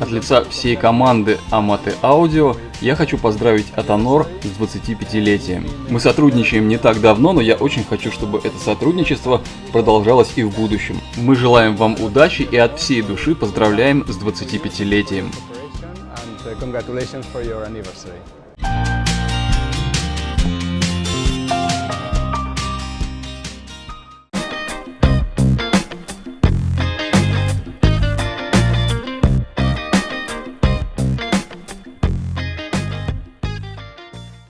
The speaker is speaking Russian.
От лица всей команды Amate Audio я хочу поздравить Атонор с 25-летием. Мы сотрудничаем не так давно, но я очень хочу, чтобы это сотрудничество продолжалось и в будущем. Мы желаем вам удачи и от всей души поздравляем с 25-летием. congratulations for your anniversary.